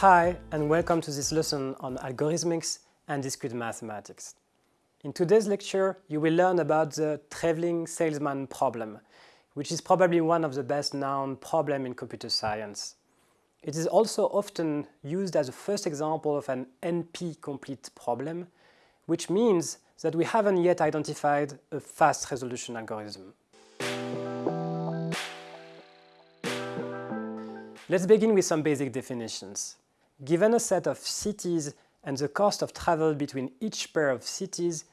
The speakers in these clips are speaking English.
Hi, and welcome to this lesson on algorithmics and discrete mathematics. In today's lecture, you will learn about the traveling salesman problem, which is probably one of the best known problems in computer science. It is also often used as a first example of an NP-complete problem, which means that we haven't yet identified a fast resolution algorithm. Let's begin with some basic definitions. Given a set of cities and the cost of travel between each pair of cities,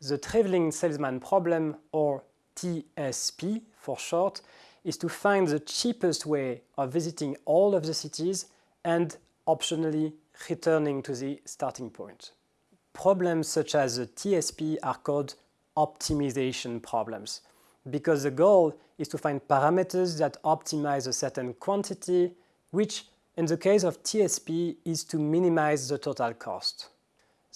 the traveling salesman problem, or TSP for short, is to find the cheapest way of visiting all of the cities and optionally returning to the starting point. Problems such as the TSP are called optimization problems because the goal is to find parameters that optimize a certain quantity which in the case of TSP is to minimize the total cost.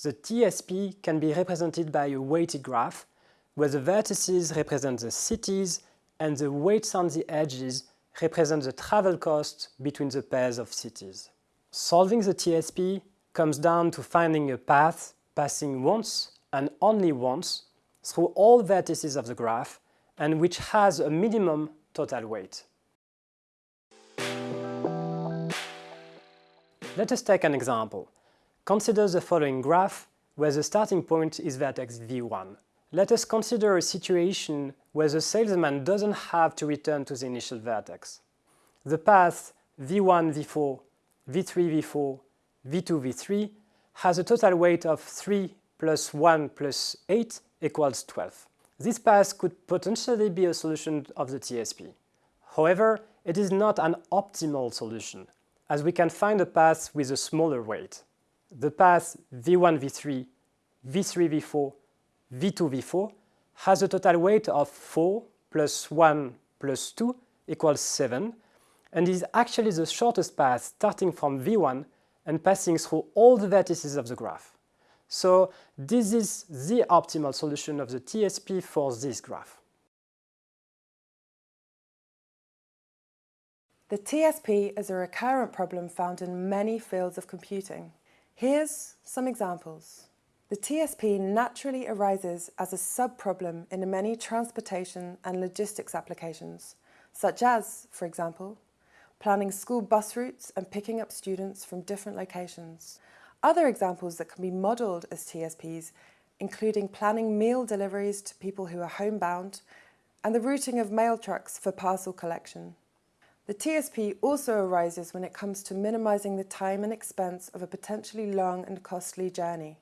The TSP can be represented by a weighted graph where the vertices represent the cities and the weights on the edges represent the travel cost between the pairs of cities. Solving the TSP comes down to finding a path passing once and only once through all vertices of the graph and which has a minimum total weight. Let us take an example. Consider the following graph where the starting point is vertex v1. Let us consider a situation where the salesman doesn't have to return to the initial vertex. The path v1, v4, v3, v4, v2, v3 has a total weight of 3 plus 1 plus 8 equals 12. This path could potentially be a solution of the TSP. However, it is not an optimal solution as we can find a path with a smaller weight. The path v1, v3, v3, v4, v2, v4 has a total weight of 4 plus 1 plus 2 equals 7 and is actually the shortest path starting from v1 and passing through all the vertices of the graph. So this is the optimal solution of the TSP for this graph. The TSP is a recurrent problem found in many fields of computing. Here's some examples. The TSP naturally arises as a sub-problem in many transportation and logistics applications, such as, for example, planning school bus routes and picking up students from different locations. Other examples that can be modelled as TSPs including planning meal deliveries to people who are homebound and the routing of mail trucks for parcel collection. The TSP also arises when it comes to minimising the time and expense of a potentially long and costly journey.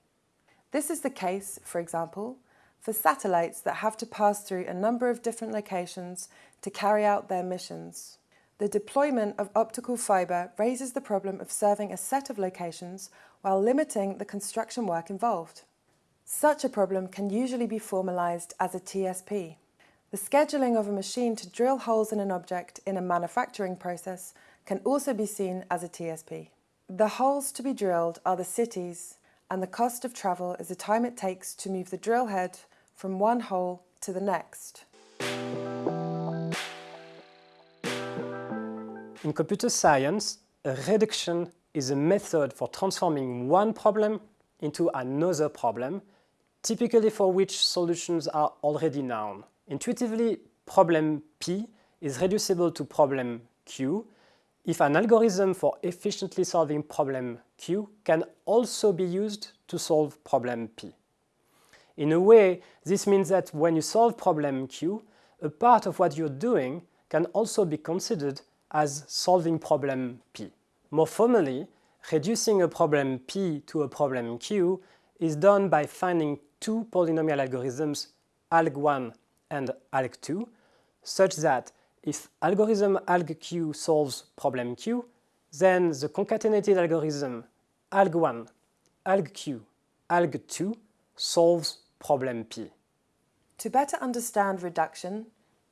This is the case, for example, for satellites that have to pass through a number of different locations to carry out their missions. The deployment of optical fibre raises the problem of serving a set of locations while limiting the construction work involved. Such a problem can usually be formalised as a TSP. The scheduling of a machine to drill holes in an object in a manufacturing process can also be seen as a TSP. The holes to be drilled are the cities and the cost of travel is the time it takes to move the drill head from one hole to the next. In computer science, a reduction is a method for transforming one problem into another problem, typically for which solutions are already known. Intuitively, problem P is reducible to problem Q if an algorithm for efficiently solving problem Q can also be used to solve problem P. In a way, this means that when you solve problem Q, a part of what you're doing can also be considered as solving problem P. More formally, reducing a problem P to a problem Q is done by finding two polynomial algorithms, ALG1 and ALG2, such that if algorithm ALGQ solves problem Q, then the concatenated algorithm ALG1, ALGQ, ALG2 solves problem P. To better understand reduction,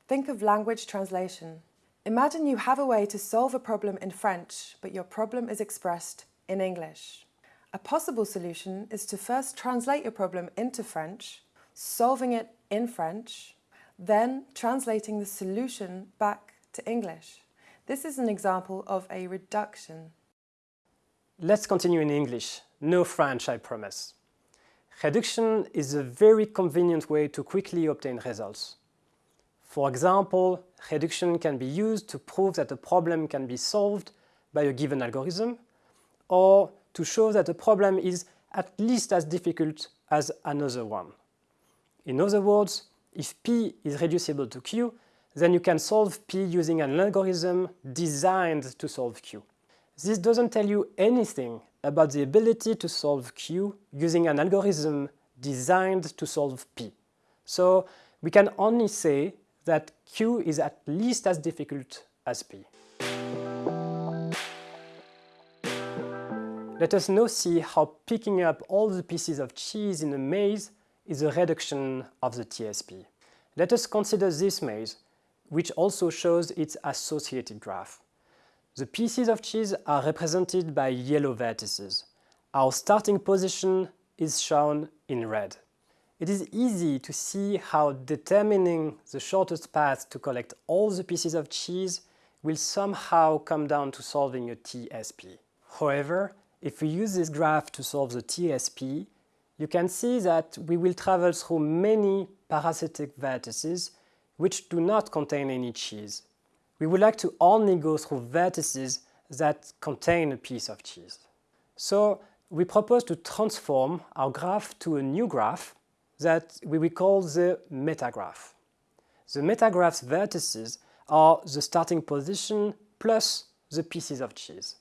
think of language translation. Imagine you have a way to solve a problem in French, but your problem is expressed in English. A possible solution is to first translate your problem into French, solving it in French, then translating the solution back to English. This is an example of a reduction. Let's continue in English. No French, I promise. Reduction is a very convenient way to quickly obtain results. For example, reduction can be used to prove that a problem can be solved by a given algorithm, or to show that a problem is at least as difficult as another one. In other words, if P is reducible to Q, then you can solve P using an algorithm designed to solve Q. This doesn't tell you anything about the ability to solve Q using an algorithm designed to solve P. So we can only say that Q is at least as difficult as P. Let us now see how picking up all the pieces of cheese in a maze is a reduction of the TSP. Let us consider this maze, which also shows its associated graph. The pieces of cheese are represented by yellow vertices. Our starting position is shown in red. It is easy to see how determining the shortest path to collect all the pieces of cheese will somehow come down to solving a TSP. However, if we use this graph to solve the TSP, you can see that we will travel through many parasitic vertices which do not contain any cheese. We would like to only go through vertices that contain a piece of cheese. So we propose to transform our graph to a new graph that we will call the metagraph. The metagraph's vertices are the starting position plus the pieces of cheese.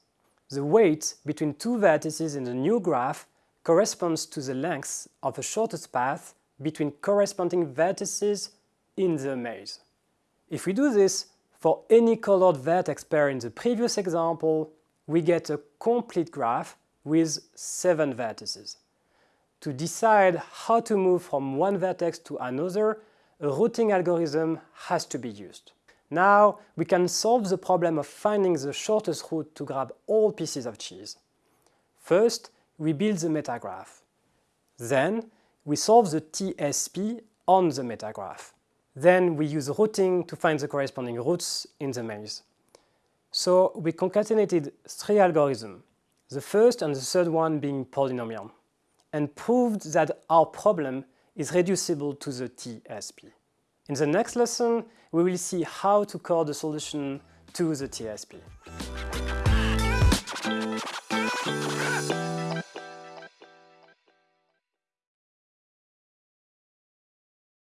The weight between two vertices in the new graph corresponds to the length of the shortest path between corresponding vertices in the maze. If we do this for any colored vertex pair in the previous example, we get a complete graph with seven vertices. To decide how to move from one vertex to another, a routing algorithm has to be used. Now we can solve the problem of finding the shortest route to grab all pieces of cheese. First, we build the metagraph. Then, we solve the TSP on the metagraph. Then we use routing to find the corresponding routes in the maze. So we concatenated three algorithms, the first and the third one being polynomial, and proved that our problem is reducible to the TSP. In the next lesson, we will see how to code the solution to the TSP.